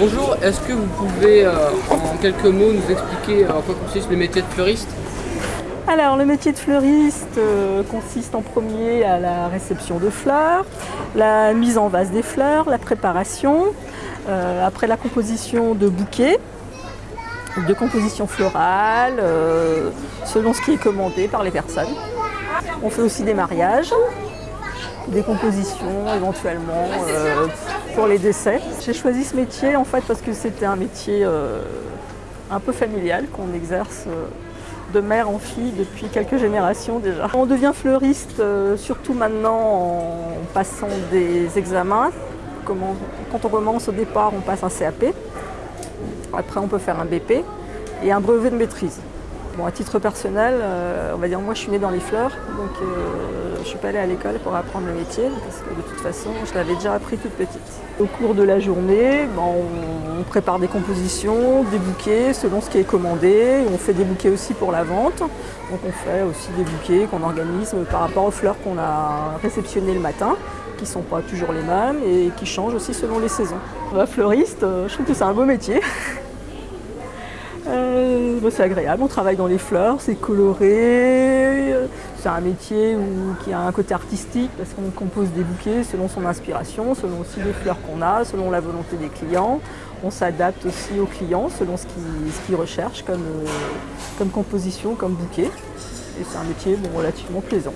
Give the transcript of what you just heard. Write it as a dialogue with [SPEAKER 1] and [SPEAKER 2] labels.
[SPEAKER 1] Bonjour, est-ce que vous pouvez euh, en quelques mots nous expliquer euh, en quoi consiste le métier de fleuriste?
[SPEAKER 2] Alors le métier de fleuriste euh, consiste en premier à la réception de fleurs, la mise en vase des fleurs, la préparation, après la composition de bouquets, de composition florale, selon ce qui est commandé par les personnes. On fait aussi des mariages, des compositions éventuellement euh, pour les décès. J'ai choisi ce métier en fait parce que c'était un métier euh, un peu familial qu'on exerce euh, de mère en fille depuis quelques générations déjà. On devient fleuriste surtout maintenant en passant des examens. Quand on commence au départ, on passe un CAP. Après, on peut faire un BP et un brevet de maîtrise. Bon, à titre personnel, euh, on va dire moi je suis née dans les fleurs, donc euh, je suis pas allée à l'école pour apprendre le métier, parce que de toute façon je l'avais déjà appris toute petite. Au cours de la journée, ben, on, prépare des compositions, des bouquets selon ce qui est commandé, on fait des bouquets aussi pour la vente, donc on fait aussi des bouquets qu'on organise par rapport aux fleurs qu'on a réceptionnées le matin, qui ne sont pas toujours les mêmes et qui changent aussi selon les saisons. Bah, fleuriste, euh, je trouve que c'est un beau métier. C'est agréable, on travaille dans les fleurs, c'est coloré, c'est un métier où- qui a un côté artistique parce qu'on compose des bouquets selon son inspiration, selon aussi les fleurs qu'on a, selon la volonté des clients. On s'adapte aussi aux clients selon ce qu'ils recherchent comme, euh, comme composition, comme bouquet. Et c'est un métier relativement plaisant.